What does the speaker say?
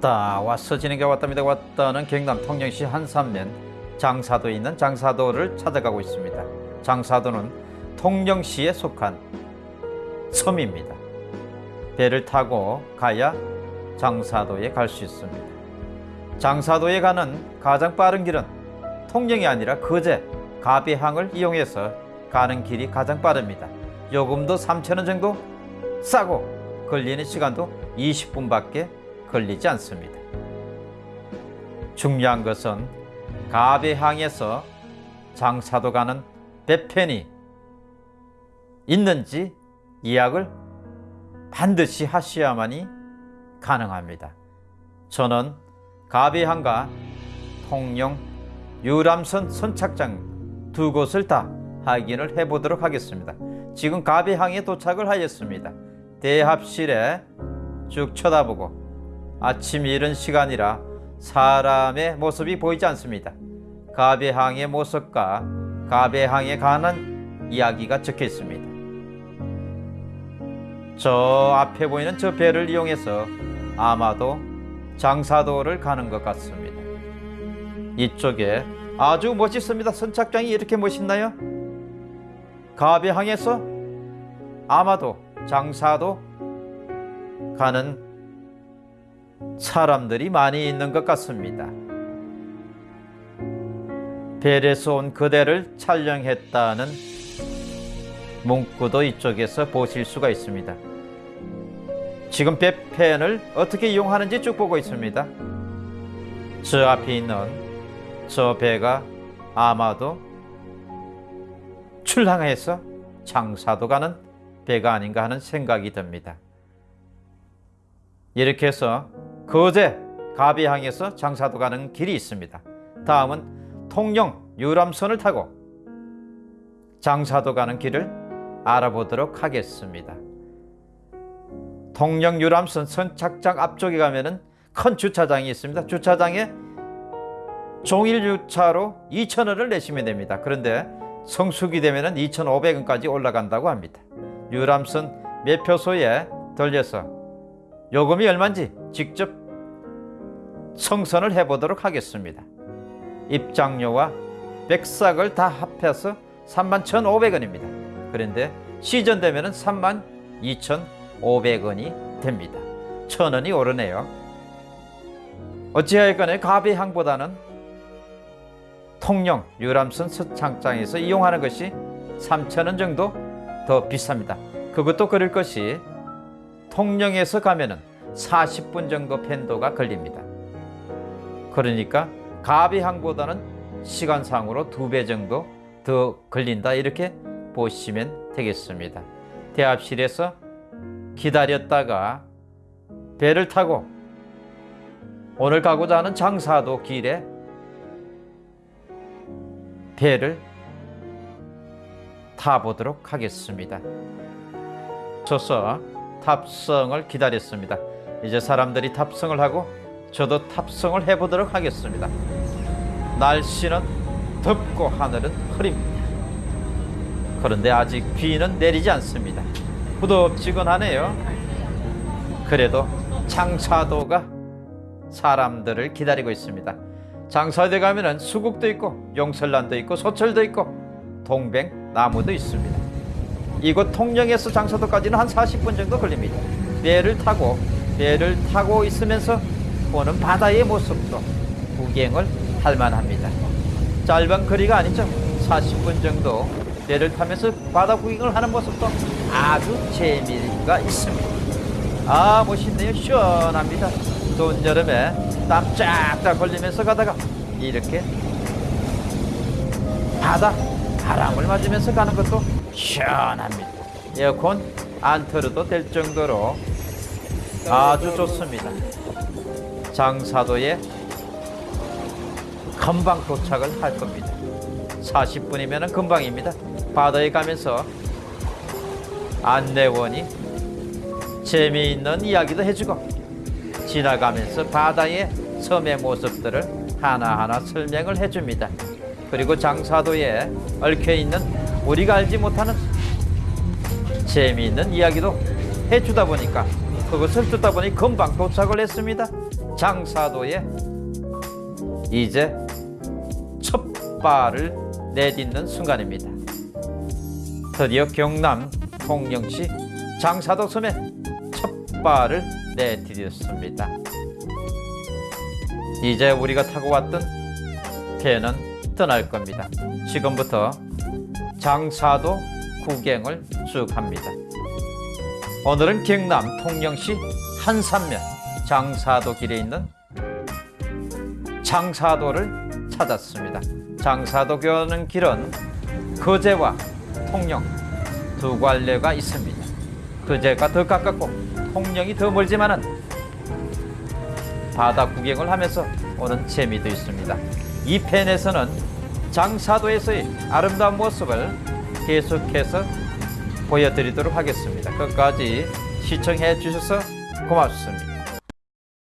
왔다. 왔어. 진행가 왔답니다. 왔다는 경남 통영시 한산면 장사도에 있는 장사도를 찾아가고 있습니다. 장사도는 통영시에 속한 섬입니다. 배를 타고 가야 장사도에 갈 수 있습니다. 장사도에 가는 가장 빠른 길은 통영이 아니라 거제 가배항을 이용해서 가는 길이 가장 빠릅니다. 요금도 3,000원 정도 싸고 걸리는 시간도 20분밖에 걸리지 않습니다. 중요한 것은 가배항에서 장사도 가는 배편이 있는지 예약을 반드시 하셔야만이 가능합니다. 저는 가배항과 통영 유람선 선착장 두 곳을 다 확인을 해보도록 하겠습니다. 지금 가배항에 도착을 하였습니다. 대합실에 쭉 쳐다보고 아침 이른 시간이라 사람의 모습이 보이지 않습니다. 가배항의 모습과 가배항에 관한 이야기가 적혀 있습니다. 저 앞에 보이는 저 배를 이용해서 아마도 장사도를 가는 것 같습니다. 이쪽에 아주 멋있습니다. 선착장이 이렇게 멋있나요? 가배항에서 아마도 장사도 가는 사람들이 많이 있는 것 같습니다. 벨에서 온 그대를 촬영했다는 문구도 이쪽에서 보실 수가 있습니다. 지금 배펜을 어떻게 이용하는지 쭉 보고 있습니다. 저 앞에 있는 저 배가 아마도 출항해서 장사도 가는 배가 아닌가 하는 생각이 듭니다. 이렇게 해서 거제 가비항에서 장사도 가는 길이 있습니다. 다음은 통영 유람선을 타고 장사도 가는 길을 알아보도록 하겠습니다. 통영 유람선 선착장 앞쪽에 가면 은 큰 주차장이 있습니다. 주차장에 종일 주차로 2,000원을 내시면 됩니다. 그런데 성수기 되면은 2,500원까지 올라간다고 합니다. 유람선 매표소에 들려서 요금이 얼마인지 직접 성선을 해보도록 하겠습니다. 입장료와 백삭을 다 합해서 31,500원입니다. 그런데 시전 되면 32,500원이 됩니다. 천 원이 오르네요. 어찌하였건에 가배항보다는 통영 유람선 서창장에서 이용하는 것이 3,000원 정도 더 비쌉니다. 그것도 그럴 것이 통영에서 가면 은 40분 정도 편도가 걸립니다. 그러니까 가비항보다는 시간상으로 두 배 정도 더 걸린다 이렇게 보시면 되겠습니다. 대합실에서 기다렸다가 배를 타고 오늘 가고자 하는 장사도 길에 배를 타보도록 하겠습니다. 저서 탑승을 기다렸습니다. 이제 사람들이 탑승을 하고 저도 탑승을 해보도록 하겠습니다. 날씨는 덥고 하늘은 흐립니다. 그런데 아직 비는 내리지 않습니다. 후덥지근하네요. 그래도 장사도가 사람들을 기다리고 있습니다. 장사도에 가면은 수국도 있고 용설란도 있고 소철도 있고 동백 나무도 있습니다. 이곳 통영에서 장사도까지는 한 40분 정도 걸립니다. 배를 타고 배를 타고 있으면서 보는 바다의 모습도 구경을 할 만합니다. 짧은 거리가 아니죠. 40분 정도 배를 타면서 바다 구경을 하는 모습도 아주 재미가 있습니다. 아 멋있네요. 시원합니다. 더운 여름에 땀 쫙쫙 걸리면서 가다가 이렇게 바다 바람을 맞으면서 가는 것도 시원합니다. 에어컨 안 틀어도 될 정도로 아주 좋습니다. 장사도에 금방 도착을 할 겁니다. 40분이면 금방입니다. 바다에 가면서 안내원이 재미있는 이야기도 해주고 지나가면서 바다의 섬의 모습들을 하나하나 설명을 해줍니다. 그리고 장사도에 얽혀있는 우리가 알지 못하는 재미있는 이야기도 해주다 보니까 그것을 듣다 보니 금방 도착을 했습니다. 장사도에 이제 첫 발을 내딛는 순간입니다. 드디어 경남 통영시 장사도 섬에 첫 발을 내디뎠습니다. 이제 우리가 타고 왔던 배는 떠날 겁니다. 지금부터 장사도 구경을 쭉 합니다. 오늘은 경남 통영시 한산면 장사도 길에 있는 장사도를 찾았습니다. 장사도 가는 길은 거제와 통영 두 갈래가 있습니다. 거제가 더 가깝고 통영이 더 멀지만 은 바다 구경을 하면서 오는 재미도 있습니다. 이 편에서는 장사도에서의 아름다운 모습을 계속해서 보여드리도록 하겠습니다. 끝까지 시청해 주셔서 고맙습니다.